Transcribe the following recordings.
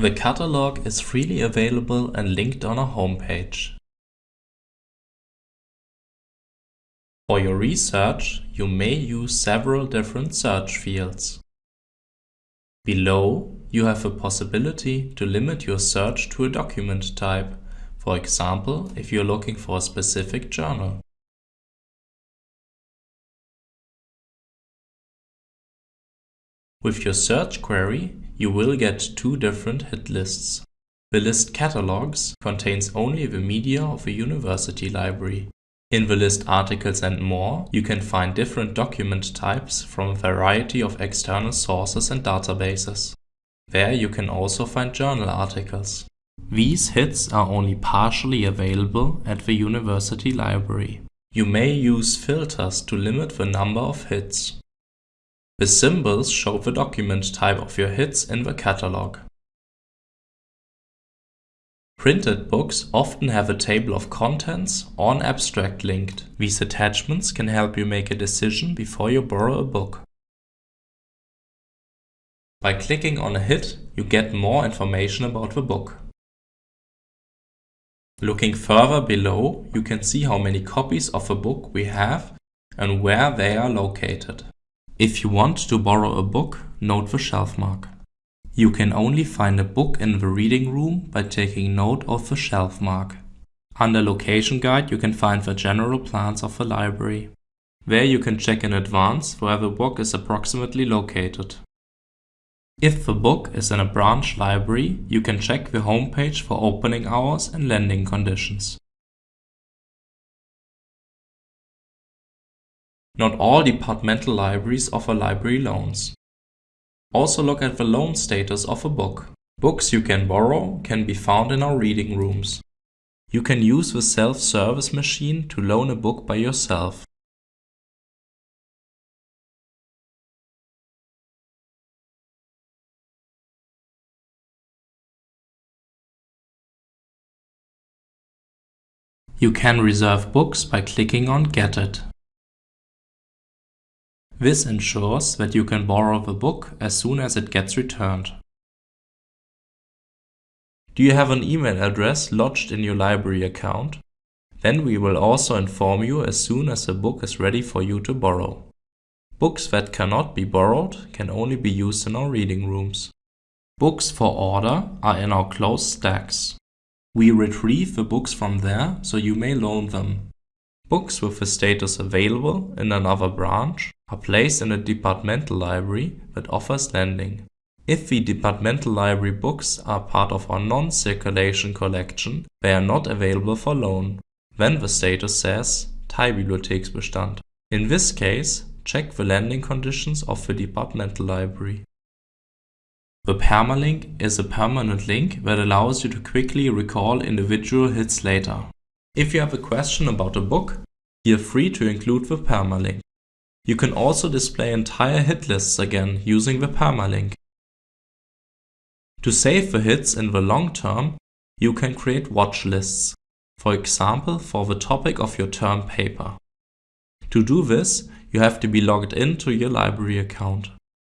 The catalog is freely available and linked on our homepage. For your research, you may use several different search fields. Below, you have a possibility to limit your search to a document type, for example, if you're looking for a specific journal. With your search query, you will get two different hit lists. The list catalogs contains only the media of a university library. In the list articles and more, you can find different document types from a variety of external sources and databases. There you can also find journal articles. These hits are only partially available at the university library. You may use filters to limit the number of hits. The symbols show the document type of your hits in the catalog. Printed books often have a table of contents or an abstract linked. These attachments can help you make a decision before you borrow a book. By clicking on a hit, you get more information about the book. Looking further below, you can see how many copies of a book we have and where they are located. If you want to borrow a book, note the shelf mark. You can only find a book in the reading room by taking note of the shelf mark. Under Location Guide you can find the general plans of the library. There you can check in advance where the book is approximately located. If the book is in a branch library, you can check the homepage for opening hours and lending conditions. Not all departmental libraries offer library loans. Also look at the loan status of a book. Books you can borrow can be found in our reading rooms. You can use the self-service machine to loan a book by yourself. You can reserve books by clicking on Get It. This ensures that you can borrow the book as soon as it gets returned. Do you have an email address lodged in your library account? Then we will also inform you as soon as the book is ready for you to borrow. Books that cannot be borrowed can only be used in our reading rooms. Books for order are in our closed stacks. We retrieve the books from there so you may loan them. Books with the status available in another branch are placed in a departmental library that offers lending. If the departmental library books are part of our non-circulation collection, they are not available for loan. Then the status says Teilbibliotheksbestand. In this case, check the lending conditions of the departmental library. The permalink is a permanent link that allows you to quickly recall individual hits later. If you have a question about a book, feel free to include the permalink. You can also display entire hit lists again using the permalink. To save the hits in the long term, you can create watch lists, for example for the topic of your term paper. To do this, you have to be logged into your library account.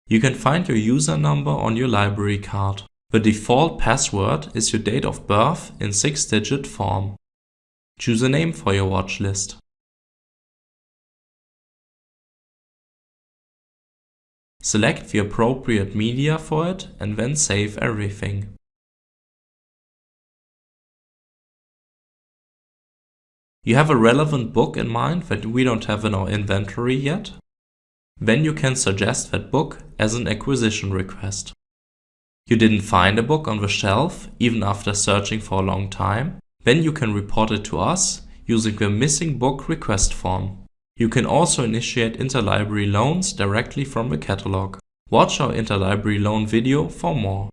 You can find your user number on your library card. The default password is your date of birth in 6-digit form. Choose a name for your watch list. Select the appropriate media for it and then save everything. You have a relevant book in mind that we don't have in our inventory yet? Then you can suggest that book as an acquisition request. You didn't find a book on the shelf even after searching for a long time? Then you can report it to us using the missing book request form. You can also initiate interlibrary loans directly from the catalog. Watch our interlibrary loan video for more.